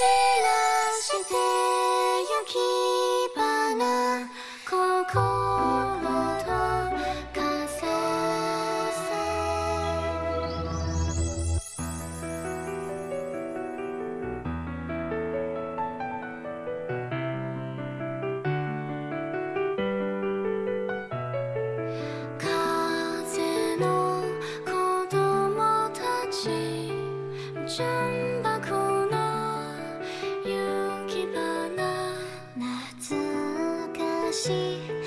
散らしてゆき花心と風風の子供たち可惜。